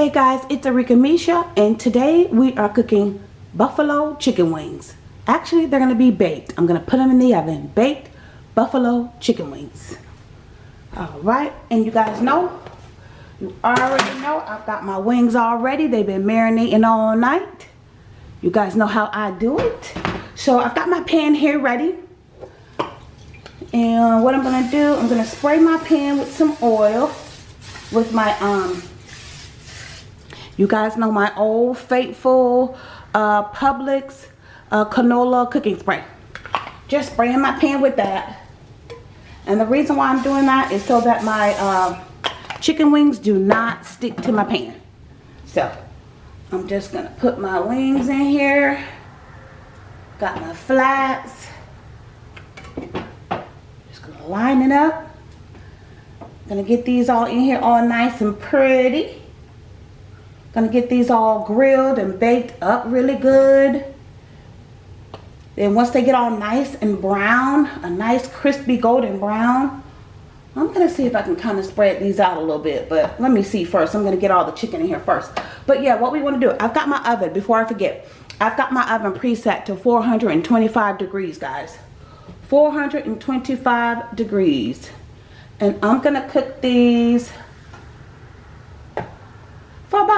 Hey guys, it's Arika Misha and today we are cooking buffalo chicken wings. Actually, they're going to be baked. I'm going to put them in the oven. Baked buffalo chicken wings. Alright, and you guys know, you already know I've got my wings already. They've been marinating all night. You guys know how I do it. So I've got my pan here ready. And what I'm going to do, I'm going to spray my pan with some oil with my um you guys know my old faithful uh, Publix uh, canola cooking spray. Just spraying my pan with that. And the reason why I'm doing that is so that my uh, chicken wings do not stick to my pan. So, I'm just going to put my wings in here. Got my flats. Just going to line it up. Gonna get these all in here all nice and pretty. Gonna get these all grilled and baked up really good. Then once they get all nice and brown, a nice crispy golden brown, I'm gonna see if I can kind of spread these out a little bit, but let me see first. I'm gonna get all the chicken in here first. But yeah, what we wanna do, I've got my oven, before I forget, I've got my oven preset to 425 degrees, guys. 425 degrees. And I'm gonna cook these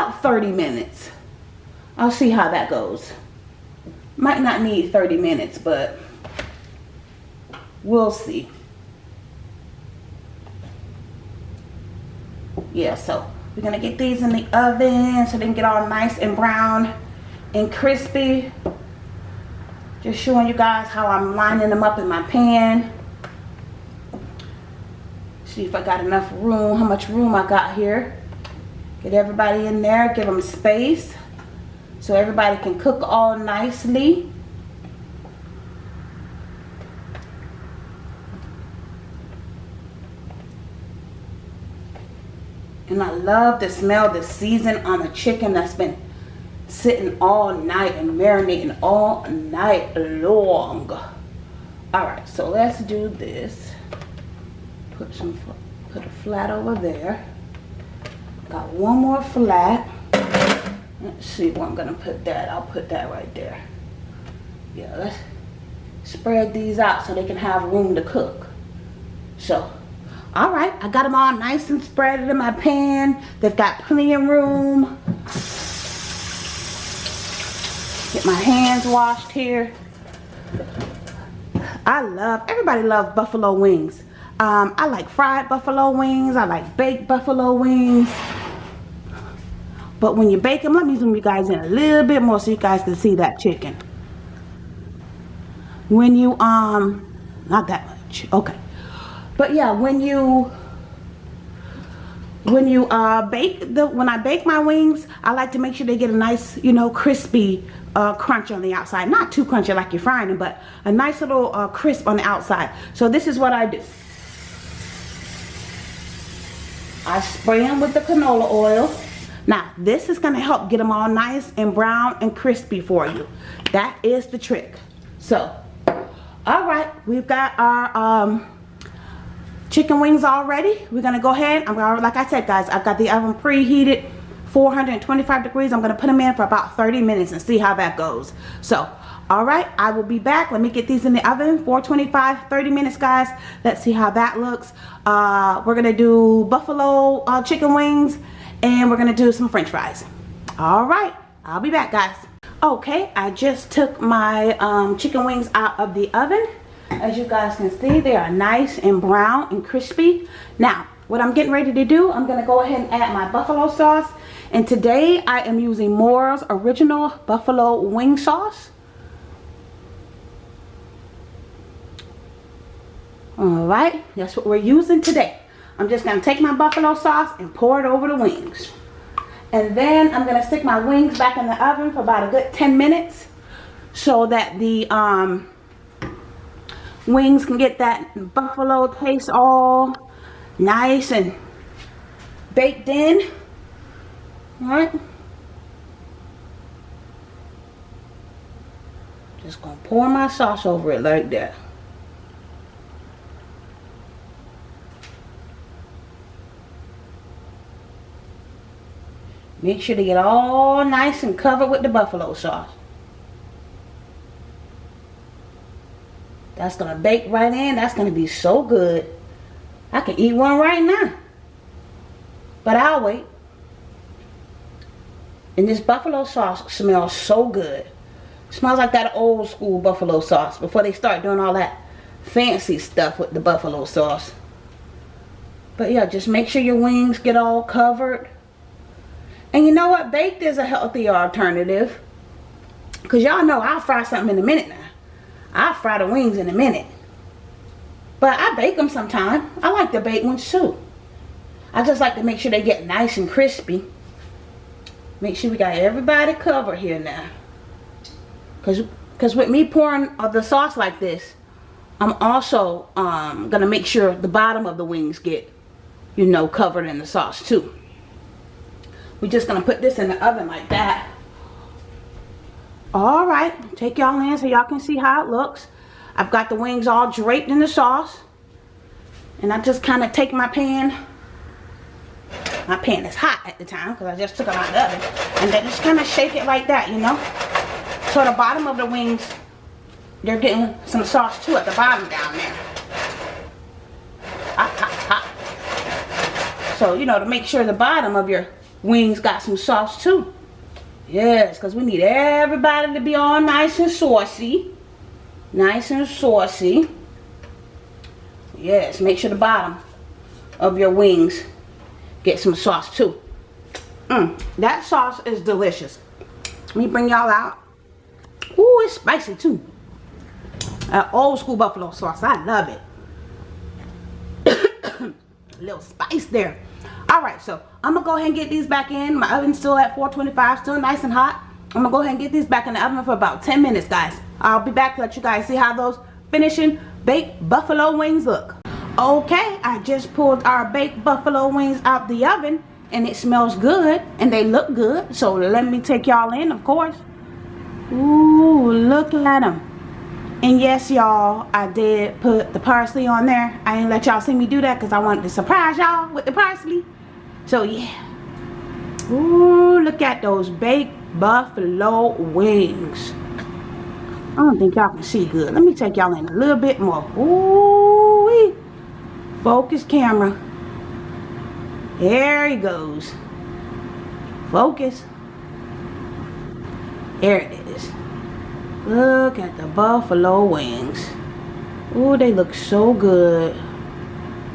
about 30 minutes. I'll see how that goes. Might not need 30 minutes, but we'll see. Yeah, so we're going to get these in the oven so they can get all nice and brown and crispy. Just showing you guys how I'm lining them up in my pan. See if I got enough room, how much room I got here. Get everybody in there, give them space so everybody can cook all nicely. And I love the smell the season on the chicken that's been sitting all night and marinating all night long. Alright, so let's do this. Put some put a flat over there. Got one more flat. Let's see where I'm gonna put that. I'll put that right there. Yeah, let's spread these out so they can have room to cook. So, all right, I got them all nice and spread in my pan. They've got plenty of room. Get my hands washed here. I love, everybody loves buffalo wings. Um, I like fried buffalo wings. I like baked buffalo wings. But when you bake them, let me zoom you guys in a little bit more so you guys can see that chicken. When you, um, not that much, okay. But yeah, when you, when you uh, bake the, when I bake my wings, I like to make sure they get a nice, you know, crispy uh, crunch on the outside. Not too crunchy like you're frying them, but a nice little uh, crisp on the outside. So this is what I do. I spray them with the canola oil. Now, this is going to help get them all nice and brown and crispy for you. That is the trick. So, all right, we've got our um, chicken wings already. We're going to go ahead. I'm gonna, like I said, guys, I've got the oven preheated 425 degrees. I'm going to put them in for about 30 minutes and see how that goes. So, all right, I will be back. Let me get these in the oven, 425, 30 minutes, guys. Let's see how that looks. Uh, we're going to do buffalo uh, chicken wings and we're gonna do some french fries. All right i'll be back guys. Okay i just took my um, chicken wings out of the oven. As you guys can see they are nice and brown and crispy. Now what i'm getting ready to do i'm gonna go ahead and add my buffalo sauce. And today i am using Moore's original buffalo wing sauce. All right that's what we're using today I'm just going to take my buffalo sauce and pour it over the wings. And then I'm going to stick my wings back in the oven for about a good 10 minutes so that the um, wings can get that buffalo taste all nice and baked in. Alright. Just going to pour my sauce over it like that. Make sure to get all nice and covered with the buffalo sauce. That's going to bake right in. That's going to be so good. I can eat one right now. But I'll wait. And this buffalo sauce smells so good. It smells like that old school buffalo sauce before they start doing all that fancy stuff with the buffalo sauce. But yeah, just make sure your wings get all covered. And you know what? Baked is a healthier alternative. Because y'all know I'll fry something in a minute now. I'll fry the wings in a minute. But I bake them sometime. I like the baked ones too. I just like to make sure they get nice and crispy. Make sure we got everybody covered here now. Because cause with me pouring the sauce like this, I'm also um, going to make sure the bottom of the wings get, you know, covered in the sauce too. We're just going to put this in the oven like that. Alright, take y'all in so y'all can see how it looks. I've got the wings all draped in the sauce. And I just kind of take my pan. My pan is hot at the time because I just took it out of the oven. And then just kind of shake it like that, you know. So the bottom of the wings, they're getting some sauce too at the bottom down there. Hot, hot, hot. So, you know, to make sure the bottom of your wings got some sauce too. Yes, because we need everybody to be all nice and saucy. Nice and saucy. Yes, make sure the bottom of your wings get some sauce too. Mm, that sauce is delicious. Let me bring y'all out. Ooh, it's spicy too. Old school buffalo sauce. I love it. Little spice there. Alright, so I'm to go ahead and get these back in. My oven's still at 425, still nice and hot. I'm to go ahead and get these back in the oven for about 10 minutes, guys. I'll be back to let you guys see how those finishing baked buffalo wings look. Okay, I just pulled our baked buffalo wings out the oven and it smells good and they look good. So let me take y'all in, of course. Ooh, look at them. And yes, y'all, I did put the parsley on there. I didn't let y'all see me do that because I wanted to surprise y'all with the parsley. So yeah. Ooh, look at those baked buffalo wings. I don't think y'all can see good. Let me take y'all in a little bit more. Ooh, -wee. focus camera. There he goes. Focus. There it is. Look at the buffalo wings. Ooh, they look so good.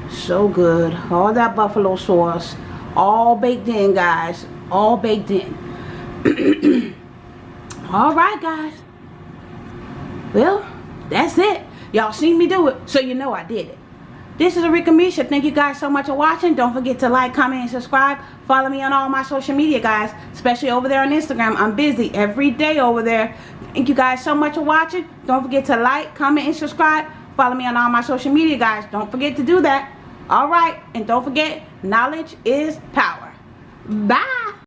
So good. All that buffalo sauce all baked in guys all baked in all right guys well that's it y'all seen me do it so you know I did it this is Arika Misha. Thank you guys so much for watching. Don't forget to like comment and subscribe. Follow me on all my social media guys especially over there on Instagram. I'm busy every day over there. Thank you guys so much for watching. Don't forget to like comment and subscribe. Follow me on all my social media guys. Don't forget to do that. All right and don't forget knowledge is power. Bye